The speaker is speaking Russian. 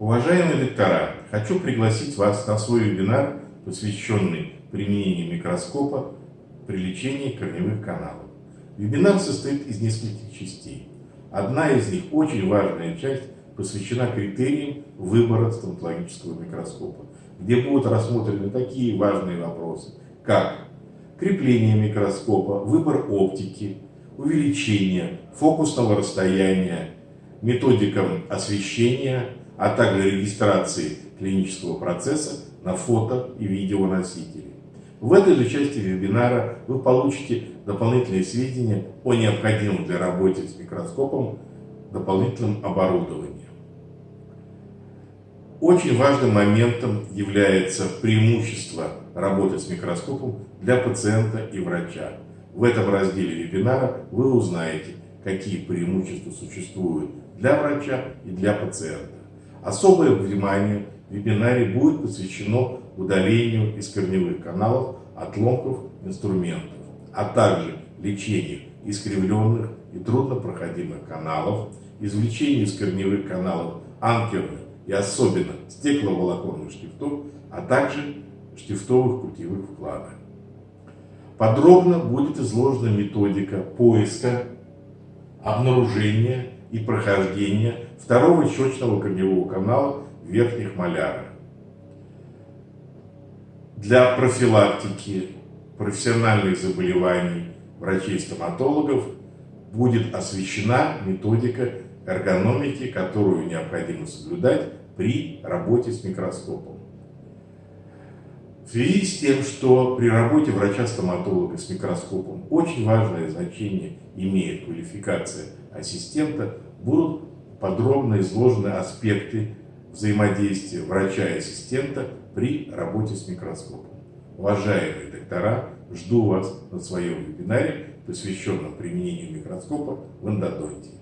Уважаемые доктора, хочу пригласить вас на свой вебинар, посвященный применению микроскопа при лечении корневых каналов. Вебинар состоит из нескольких частей. Одна из них, очень важная часть, посвящена критериям выбора стоматологического микроскопа, где будут рассмотрены такие важные вопросы, как крепление микроскопа, выбор оптики, увеличение фокусного расстояния, методика освещения, а также регистрации клинического процесса на фото и видеоносители. В этой же части вебинара вы получите дополнительные сведения о необходимом для работы с микроскопом дополнительном оборудовании. Очень важным моментом является преимущество работы с микроскопом для пациента и врача. В этом разделе вебинара вы узнаете, какие преимущества существуют для врача и для пациента. Особое внимание в вебинаре будет посвящено удалению из корневых каналов отломков инструментов, а также лечению искривленных и труднопроходимых каналов, извлечению из корневых каналов анкерных и особенно стекловолоконных штифтов, а также штифтовых путевых вкладок. Подробно будет изложена методика поиска, обнаружения и прохождения второго щечного корневого канала в верхних малярах. Для профилактики профессиональных заболеваний врачей-стоматологов будет освещена методика эргономики, которую необходимо соблюдать при работе с микроскопом. В связи с тем, что при работе врача-стоматолога с микроскопом очень важное значение имеет квалификация ассистента, будут подробно изложены аспекты взаимодействия врача и ассистента при работе с микроскопом. Уважаемые доктора, жду вас на своем вебинаре, посвященном применению микроскопа в эндодонтии.